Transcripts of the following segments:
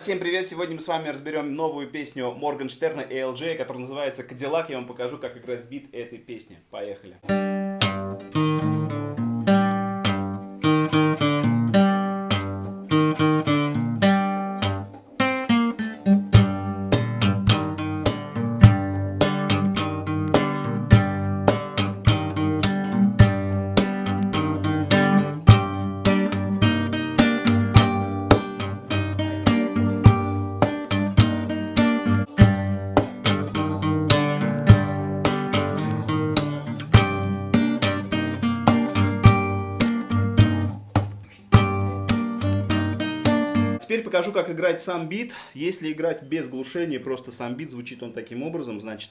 Всем привет! Сегодня мы с вами разберем новую песню Моргенштерна и LJ, которая называется «Кадиллак». Я вам покажу, как играть бит этой песни. Поехали! Теперь покажу, как играть сам бит. Если играть без глушения, просто сам бит, звучит он таким образом, значит...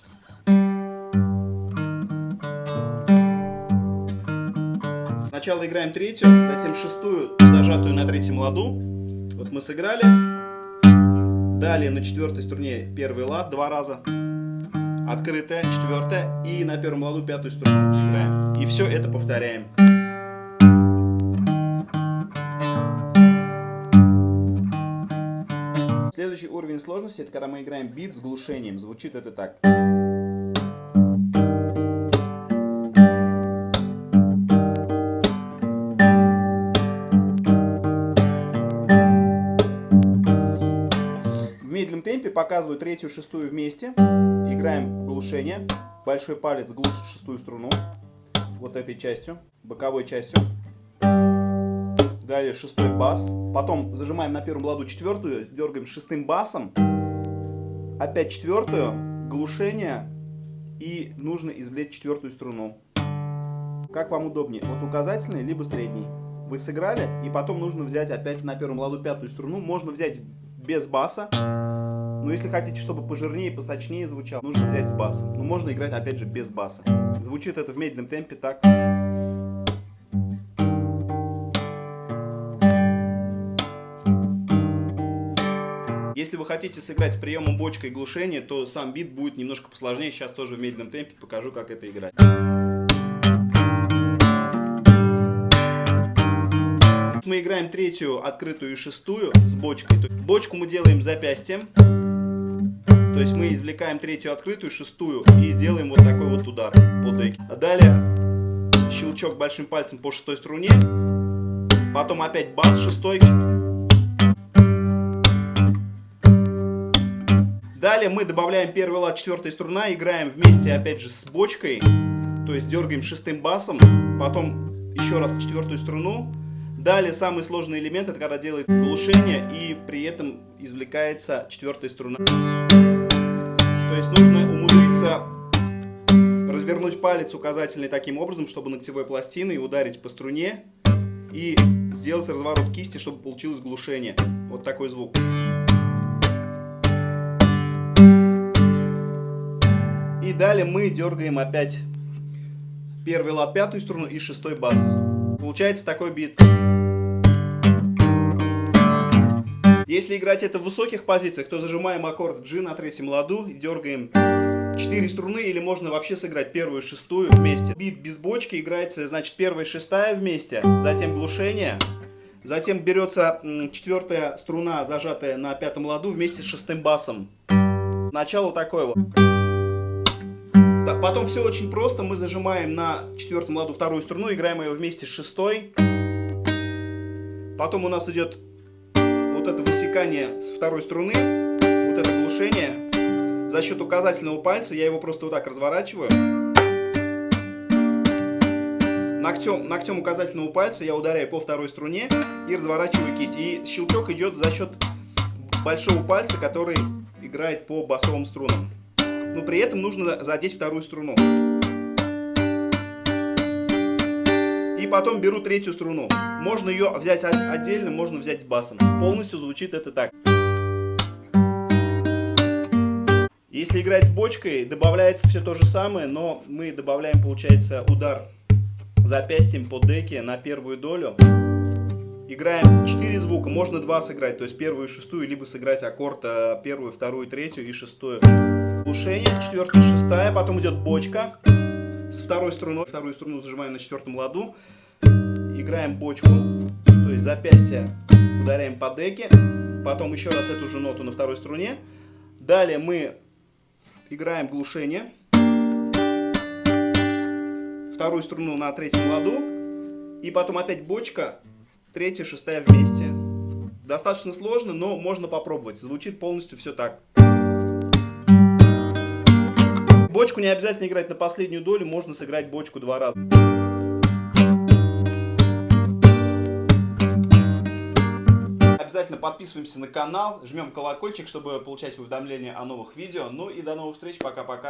Сначала играем третью, затем шестую, зажатую на третьем ладу. Вот мы сыграли. Далее на четвертой струне первый лад два раза. Открытая, четвертая. И на первом ладу пятую струну играем. И все это повторяем. Следующий уровень сложности, это когда мы играем бит с глушением. Звучит это так. В медленном темпе показываю третью, шестую вместе. Играем глушение. Большой палец глушит шестую струну. Вот этой частью, боковой частью. Далее шестой бас. Потом зажимаем на первом ладу четвертую, дергаем шестым басом. Опять четвертую, глушение. И нужно извлечь четвертую струну. Как вам удобнее, вот указательный, либо средний. Вы сыграли, и потом нужно взять опять на первом ладу пятую струну. Можно взять без баса. Но если хотите, чтобы пожирнее, посочнее звучало, нужно взять с басом. Но можно играть опять же без баса. Звучит это в медленном темпе так. Если вы хотите сыграть с приемом бочка и глушения, то сам бит будет немножко посложнее. Сейчас тоже в медленном темпе покажу, как это играть. Мы играем третью, открытую и шестую с бочкой. Бочку мы делаем запястьем. То есть мы извлекаем третью открытую, шестую и сделаем вот такой вот удар по деке. А далее щелчок большим пальцем по шестой струне. Потом опять бас шестой. Далее мы добавляем первый лад, четвертая струна, играем вместе опять же с бочкой, то есть дергаем шестым басом, потом еще раз четвертую струну. Далее самый сложный элемент, это когда делается глушение и при этом извлекается четвертая струна. То есть нужно умудриться развернуть палец указательный таким образом, чтобы ногтевой пластиной ударить по струне и сделать разворот кисти, чтобы получилось глушение. Вот такой звук. И далее мы дергаем опять первый лад, пятую струну и шестой бас. Получается такой бит. Если играть это в высоких позициях, то зажимаем аккорд G на третьем ладу дергаем 4 струны, или можно вообще сыграть первую и шестую вместе. Бит без бочки играется, значит, первая и шестая вместе, затем глушение, затем берется четвертая струна, зажатая на пятом ладу, вместе с шестым басом. Начало такое вот. Потом все очень просто. Мы зажимаем на четвертом ладу вторую струну, играем ее вместе с шестой. Потом у нас идет вот это высекание с второй струны, вот это глушение. За счет указательного пальца я его просто вот так разворачиваю. Ногтем, ногтем указательного пальца я ударяю по второй струне и разворачиваю кисть. И щелчок идет за счет большого пальца, который играет по басовым струнам но при этом нужно задеть вторую струну. И потом беру третью струну. Можно ее взять отдельно, можно взять басом. Полностью звучит это так. Если играть с бочкой, добавляется все то же самое, но мы добавляем, получается, удар запястьем по деке на первую долю. Играем 4 звука, можно 2 сыграть, то есть первую и шестую, либо сыграть аккорд э, первую, вторую, третью и шестую. Глушение, четвертая, шестая, потом идет бочка с второй струной. Вторую струну зажимаем на четвертом ладу. Играем бочку, то есть запястье ударяем по деке. потом еще раз эту же ноту на второй струне. Далее мы играем глушение. Вторую струну на третьем ладу. И потом опять бочка, третья, шестая вместе. Достаточно сложно, но можно попробовать. Звучит полностью все так. Бочку не обязательно играть на последнюю долю, можно сыграть бочку два раза. Обязательно подписываемся на канал, жмем колокольчик, чтобы получать уведомления о новых видео. Ну и до новых встреч, пока-пока.